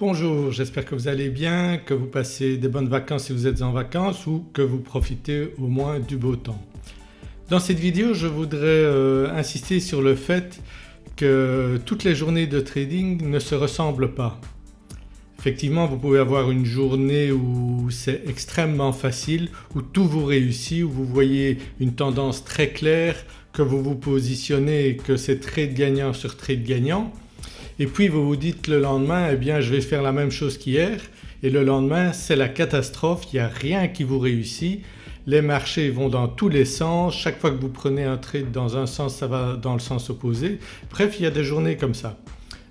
Bonjour, j'espère que vous allez bien, que vous passez des bonnes vacances si vous êtes en vacances ou que vous profitez au moins du beau temps. Dans cette vidéo je voudrais euh, insister sur le fait que toutes les journées de trading ne se ressemblent pas. Effectivement vous pouvez avoir une journée où c'est extrêmement facile, où tout vous réussit, où vous voyez une tendance très claire, que vous vous positionnez et que c'est trade gagnant sur trade gagnant et puis vous vous dites le lendemain eh bien je vais faire la même chose qu'hier. Et le lendemain c'est la catastrophe, il n'y a rien qui vous réussit, les marchés vont dans tous les sens, chaque fois que vous prenez un trade dans un sens ça va dans le sens opposé. Bref il y a des journées comme ça.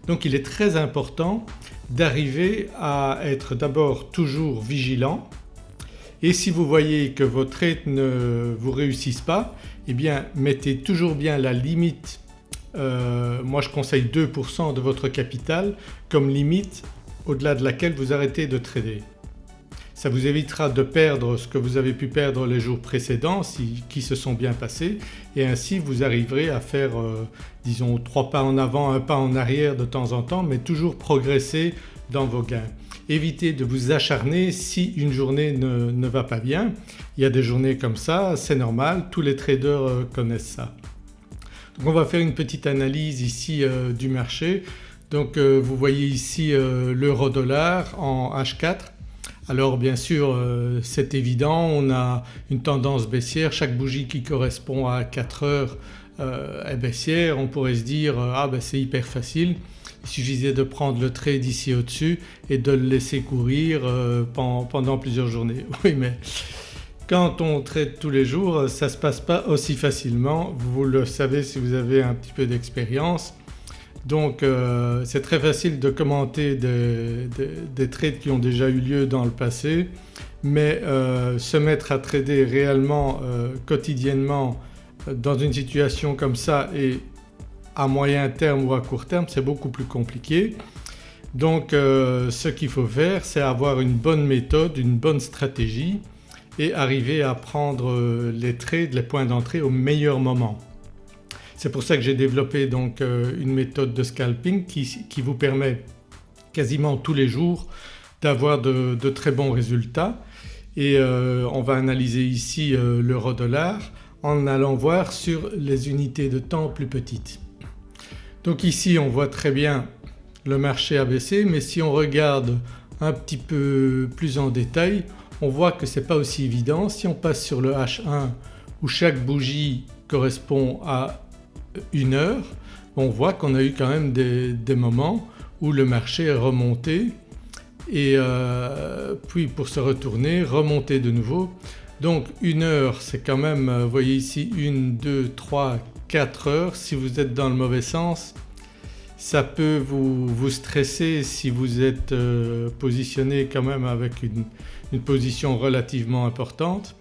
Donc il est très important d'arriver à être d'abord toujours vigilant. Et si vous voyez que vos trades ne vous réussissent pas eh bien mettez toujours bien la limite euh, moi je conseille 2% de votre capital comme limite au-delà de laquelle vous arrêtez de trader. Ça vous évitera de perdre ce que vous avez pu perdre les jours précédents qui se sont bien passés et ainsi vous arriverez à faire euh, disons trois pas en avant, un pas en arrière de temps en temps mais toujours progresser dans vos gains. Évitez de vous acharner si une journée ne, va pas bien. Il y a des journées comme ça, c'est normal, tous les traders euh, connaissent ça. Donc on va faire une petite analyse ici euh, du marché. Donc euh, vous voyez ici euh, l'euro dollar en H4. Alors bien sûr c'est évident on a une tendance baissière, chaque bougie qui correspond à 4 heures est baissière. On pourrait se dire ah ben c'est hyper facile, il suffisait de prendre le trade ici au-dessus et de le laisser courir pendant plusieurs journées. Oui mais quand on traite tous les jours ça ne se passe pas aussi facilement, vous le savez si vous avez un petit peu d'expérience. Donc euh, c'est très facile de commenter des, trades qui ont déjà eu lieu dans le passé mais euh, se mettre à trader réellement euh, quotidiennement dans une situation comme ça et à moyen terme ou à court terme c'est beaucoup plus compliqué. Donc ce qu'il faut faire c'est avoir une bonne méthode, une bonne stratégie et arriver à prendre euh, les trades, les points d'entrée au meilleur moment. C'est pour ça que j'ai développé donc euh, une méthode de scalping qui, vous permet quasiment tous les jours d'avoir de, très bons résultats et euh, on va analyser ici l'euro dollar en allant voir sur les unités de temps plus petites. Donc ici on voit très bien le marché a baissé mais si on regarde un petit peu plus en détail on voit que ce n'est pas aussi évident. Si on passe sur le H1 où chaque bougie correspond à une heure, on voit qu'on a eu quand même des, moments où le marché est remonté et euh, puis pour se retourner remonter de nouveau. Donc une heure c'est quand même, vous voyez ici une, deux, trois, quatre heures. Si vous êtes dans le mauvais sens ça peut vous, stresser si vous êtes euh, positionné quand même avec une, position relativement importante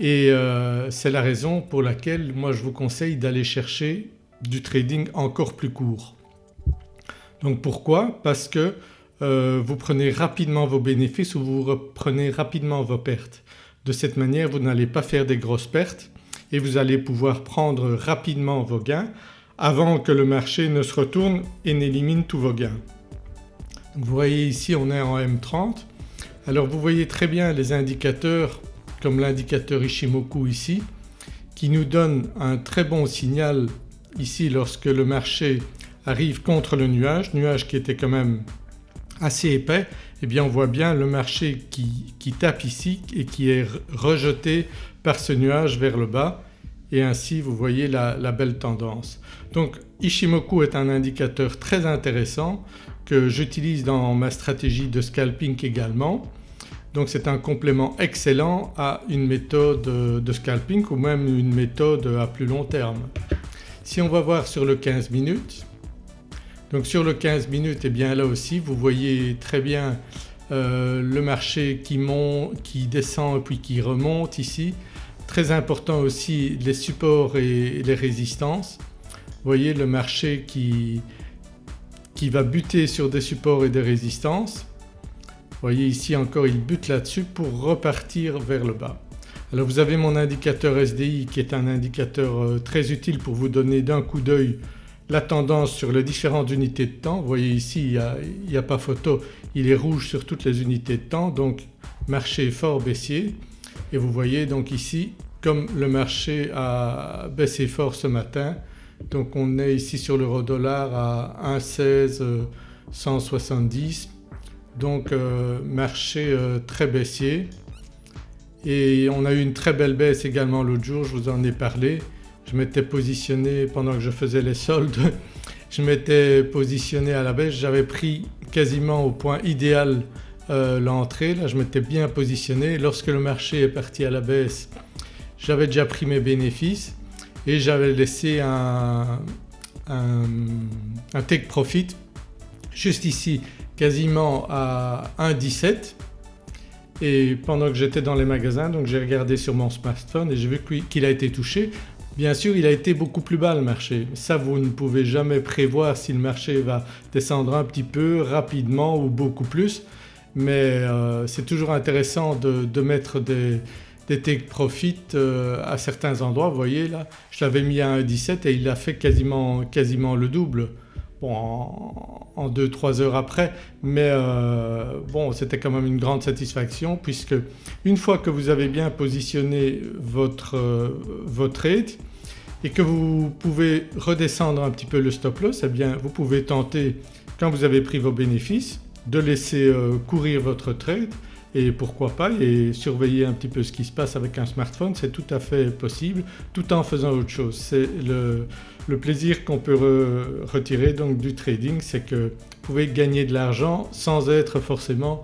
et euh, c'est la raison pour laquelle moi je vous conseille d'aller chercher du trading encore plus court. Donc pourquoi? Parce que euh, vous prenez rapidement vos bénéfices ou vous reprenez rapidement vos pertes. De cette manière vous n'allez pas faire des grosses pertes et vous allez pouvoir prendre rapidement vos gains avant que le marché ne se retourne et n'élimine tous vos gains. Vous voyez ici on est en M30. Alors vous voyez très bien les indicateurs comme l'indicateur Ishimoku ici qui nous donne un très bon signal ici lorsque le marché arrive contre le nuage, nuage qui était quand même assez épais, et eh bien on voit bien le marché qui, qui tape ici et qui est rejeté par ce nuage vers le bas et ainsi vous voyez la, belle tendance. Donc Ishimoku est un indicateur très intéressant que j'utilise dans ma stratégie de scalping également. Donc c'est un complément excellent à une méthode de scalping ou même une méthode à plus long terme. Si on va voir sur le 15 minutes, donc sur le 15 minutes et eh bien là aussi vous voyez très bien euh, le marché qui monte, qui descend puis qui remonte ici Très important aussi les supports et les résistances. Vous voyez le marché qui, qui va buter sur des supports et des résistances. Voyez ici encore il bute là-dessus pour repartir vers le bas. Alors vous avez mon indicateur SDI qui est un indicateur euh, très utile pour vous donner d'un coup d'œil la tendance sur les différentes unités de temps. Vous voyez ici il n'y a, pas photo, il est rouge sur toutes les unités de temps donc marché fort baissier et vous voyez donc ici comme le marché a baissé fort ce matin donc on est ici sur l'euro dollar à 1,16 170 donc euh, marché euh, très baissier. Et on a eu une très belle baisse également l'autre jour, je vous en ai parlé. Je m'étais positionné pendant que je faisais les soldes, je m'étais positionné à la baisse, j'avais pris quasiment au point idéal euh, l'entrée, là je m'étais bien positionné. Lorsque le marché est parti à la baisse j'avais déjà pris mes bénéfices et j'avais laissé un, take profit juste ici quasiment à 1,17 et pendant que j'étais dans les magasins donc j'ai regardé sur mon smartphone et j'ai vu qu'il a été touché. Bien sûr il a été beaucoup plus bas le marché, ça vous ne pouvez jamais prévoir si le marché va descendre un petit peu, rapidement ou beaucoup plus mais euh, c'est toujours intéressant de, mettre des, take profit euh, à certains endroits. Vous voyez là je l'avais mis à 1,17 et il a fait quasiment, quasiment le double bon, en 2-3 heures après. Mais euh, bon c'était quand même une grande satisfaction puisque une fois que vous avez bien positionné votre, euh, votre trade et que vous pouvez redescendre un petit peu le stop loss eh bien vous pouvez tenter quand vous avez pris vos bénéfices de laisser euh, courir votre trade et pourquoi pas et surveiller un petit peu ce qui se passe avec un smartphone c'est tout à fait possible tout en faisant autre chose. C'est le, plaisir qu'on peut retirer donc du trading c'est que vous pouvez gagner de l'argent sans être forcément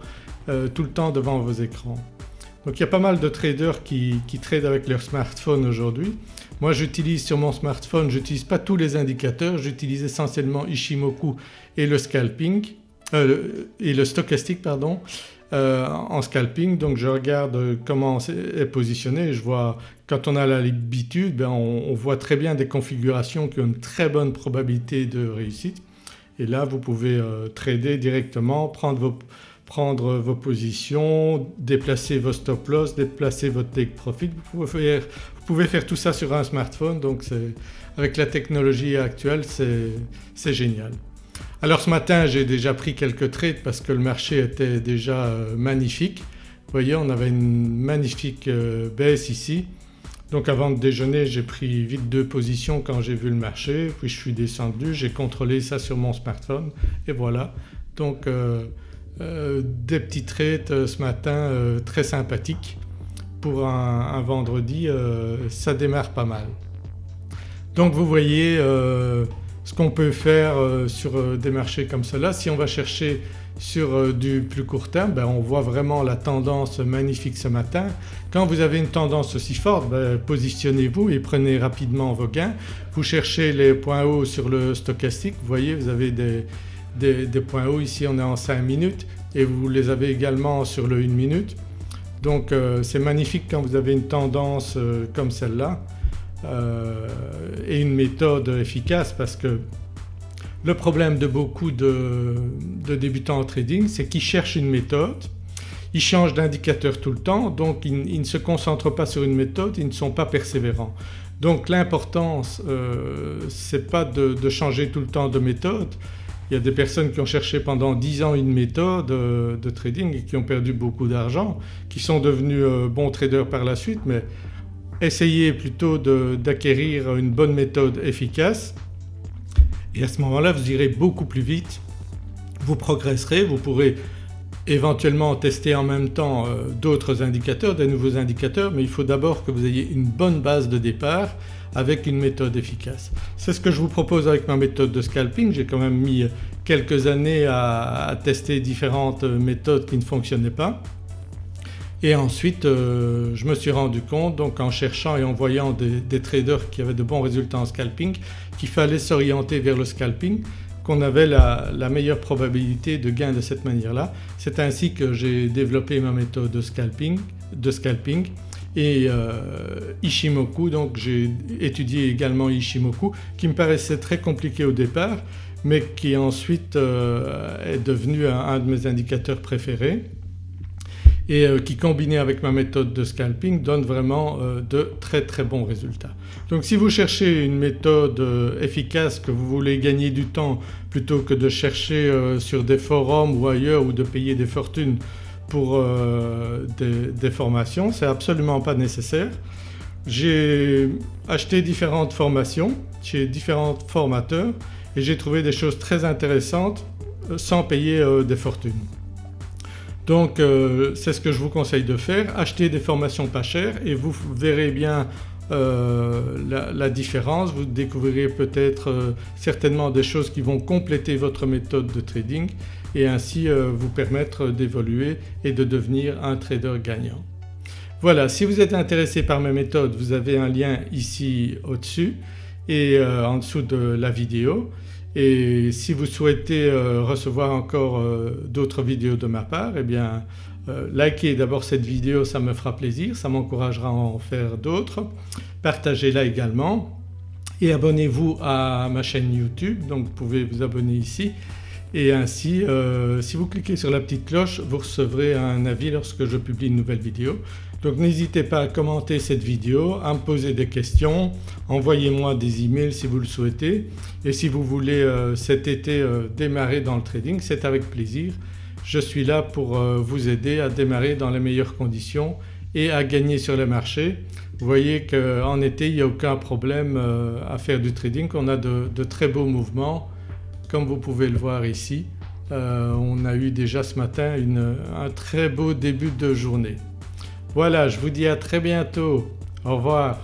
euh, tout le temps devant vos écrans. Donc il y a pas mal de traders qui, qui tradent avec leur smartphone aujourd'hui. Moi j'utilise sur mon smartphone, j'utilise pas tous les indicateurs, j'utilise essentiellement Ishimoku et le scalping euh, et le stochastique pardon euh, en scalping donc je regarde comment est positionné je vois quand on a l'habitude ben on, voit très bien des configurations qui ont une très bonne probabilité de réussite et là vous pouvez euh, trader directement, prendre vos, positions, déplacer vos stop loss, déplacer votre take profit. Vous pouvez faire tout ça sur un smartphone donc avec la technologie actuelle c'est génial. Alors ce matin j'ai déjà pris quelques trades parce que le marché était déjà euh, magnifique. Vous voyez on avait une magnifique euh, baisse ici. Donc avant de déjeuner j'ai pris vite deux positions quand j'ai vu le marché puis je suis descendu, j'ai contrôlé ça sur mon smartphone et voilà. Donc euh, des petits trades ce matin très sympathiques pour un vendredi ça démarre pas mal. Donc vous voyez ce qu'on peut faire euh, sur euh, des marchés comme cela. Si on va chercher sur euh, du plus court terme ben on voit vraiment la tendance magnifique ce matin. Quand vous avez une tendance aussi forte ben positionnez-vous et prenez rapidement vos gains. Vous cherchez les points hauts sur le stochastique, vous voyez vous avez des, des, points hauts ici on est en 5 minutes et vous les avez également sur le 1 minute. Donc c'est magnifique quand vous avez une tendance comme celle-là. Euh, et une méthode efficace parce que le problème de beaucoup de, débutants en trading c'est qu'ils cherchent une méthode, ils changent d'indicateur tout le temps donc ils, ne se concentrent pas sur une méthode, ils ne sont pas persévérants. Donc l'importance euh, c'est pas de, changer tout le temps de méthode. Il y a des personnes qui ont cherché pendant 10 ans une méthode euh, de trading et qui ont perdu beaucoup d'argent, qui sont devenus bons traders par la suite mais essayez plutôt d'acquérir une bonne méthode efficace. Et à ce moment-là vous irez beaucoup plus vite, vous progresserez, vous pourrez éventuellement tester en même temps euh, d'autres indicateurs, des nouveaux indicateurs. Mais il faut d'abord que vous ayez une bonne base de départ avec une méthode efficace. C'est ce que je vous propose avec ma méthode de scalping, j'ai quand même mis quelques années à tester différentes méthodes qui ne fonctionnaient pas et ensuite euh, je me suis rendu compte donc en cherchant et en voyant des, traders qui avaient de bons résultats en scalping qu'il fallait s'orienter vers le scalping qu'on avait la, meilleure probabilité de gain de cette manière-là. C'est ainsi que j'ai développé ma méthode de scalping, de scalping et euh, Ishimoku donc j'ai étudié également Ishimoku qui me paraissait très compliqué au départ mais qui ensuite euh, est devenu un de mes indicateurs préférés et euh, qui combiné avec ma méthode de scalping donne vraiment euh, de très très bons résultats. Donc si vous cherchez une méthode euh, efficace que vous voulez gagner du temps plutôt que de chercher sur des forums ou ailleurs ou de payer des fortunes pour des, des formations, c'est absolument pas nécessaire. J'ai acheté différentes formations chez différents formateurs et j'ai trouvé des choses très intéressantes sans payer des fortunes. Donc euh, c'est ce que je vous conseille de faire, acheter des formations pas chères et vous verrez bien euh, la, différence, vous découvrirez peut-être euh, certainement des choses qui vont compléter votre méthode de trading et ainsi vous permettre d'évoluer et de devenir un trader gagnant. Voilà si vous êtes intéressé par mes méthodes vous avez un lien ici au-dessus et en dessous de la vidéo et si vous souhaitez euh, recevoir encore euh, d'autres vidéos de ma part eh bien euh, likez d'abord cette vidéo ça me fera plaisir, ça m'encouragera à en faire d'autres. Partagez-la également et abonnez-vous à ma chaîne YouTube donc vous pouvez vous abonner ici et ainsi si vous cliquez sur la petite cloche vous recevrez un avis lorsque je publie une nouvelle vidéo. Donc n'hésitez pas à commenter cette vidéo, à me poser des questions, envoyez-moi des emails si vous le souhaitez et si vous voulez euh, cet été euh, démarrer dans le trading c'est avec plaisir. Je suis là pour euh, vous aider à démarrer dans les meilleures conditions et à gagner sur le marché. Vous voyez qu'en été il n'y a aucun problème à faire du trading, on a de, très beaux mouvements comme vous pouvez le voir ici. on a eu déjà ce matin un très beau début de journée. Voilà je vous dis à très bientôt. Au revoir.